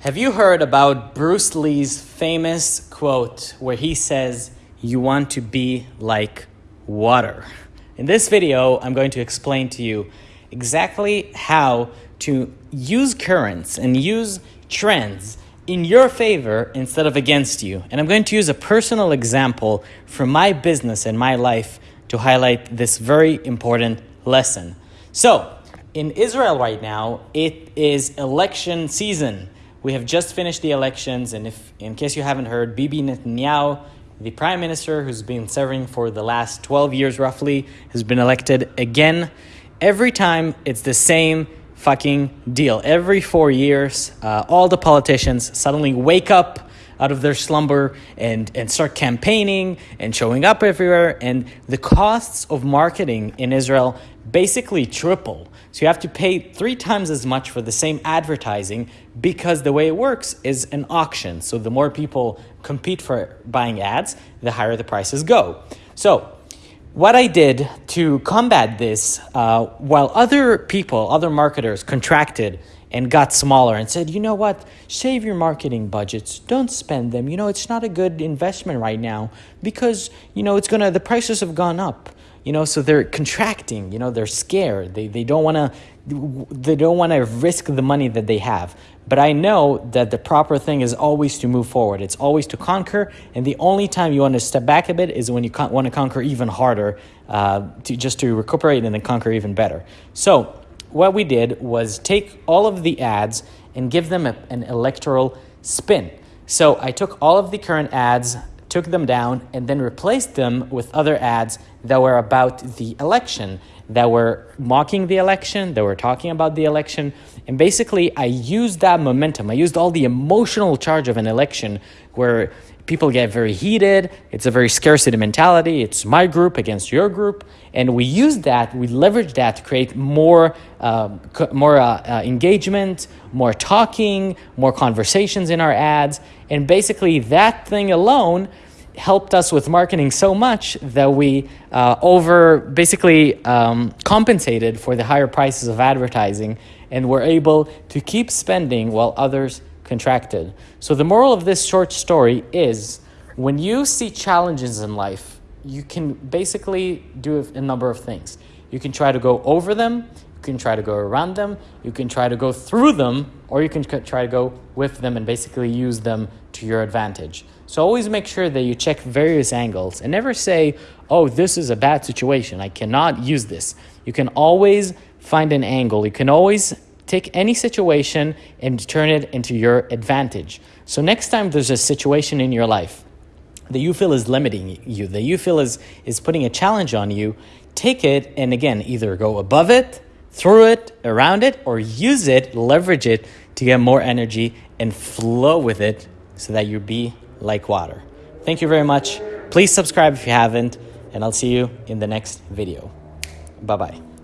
Have you heard about Bruce Lee's famous quote where he says, You want to be like water? In this video, I'm going to explain to you exactly how to use currents and use trends in your favor instead of against you. And I'm going to use a personal example from my business and my life to highlight this very important lesson. So, in Israel right now, it is election season. We have just finished the elections, and if, in case you haven't heard, Bibi Netanyahu, the prime minister who's been serving for the last 12 years roughly, has been elected again. Every time it's the same fucking deal. Every four years, uh, all the politicians suddenly wake up out of their slumber and, and start campaigning and showing up everywhere. And the costs of marketing in Israel basically triple. So you have to pay three times as much for the same advertising because the way it works is an auction. So the more people compete for buying ads, the higher the prices go. So what I did to combat this, uh, while other people, other marketers contracted and got smaller and said, you know what, save your marketing budgets, don't spend them. You know, it's not a good investment right now because, you know, it's gonna, the prices have gone up you know so they're contracting you know they're scared. They, they don't want to they don't want to risk the money that they have. But i know that the proper thing is always to move forward. It's always to conquer and the only time you want to step back a bit is when you want to conquer even harder uh, to just to recuperate and then conquer even better. So what we did was take all of the ads and give them a, an electoral spin. So i took all of the current ads took them down, and then replaced them with other ads that were about the election, that were mocking the election, that were talking about the election. And basically, I used that momentum. I used all the emotional charge of an election where people get very heated. It's a very scarcity mentality. It's my group against your group. And we use that, we leverage that to create more, uh, more uh, uh, engagement, more talking, more conversations in our ads. And basically, that thing alone helped us with marketing so much that we uh, over basically um, compensated for the higher prices of advertising and were able to keep spending while others contracted. So the moral of this short story is when you see challenges in life, you can basically do a number of things. You can try to go over them, can try to go around them, you can try to go through them, or you can try to go with them and basically use them to your advantage. So always make sure that you check various angles and never say, oh, this is a bad situation. I cannot use this. You can always find an angle. You can always take any situation and turn it into your advantage. So next time there's a situation in your life that you feel is limiting you, that you feel is, is putting a challenge on you, take it and again, either go above it, through it, around it, or use it, leverage it to get more energy and flow with it so that you be like water. Thank you very much. Please subscribe if you haven't, and I'll see you in the next video. Bye-bye.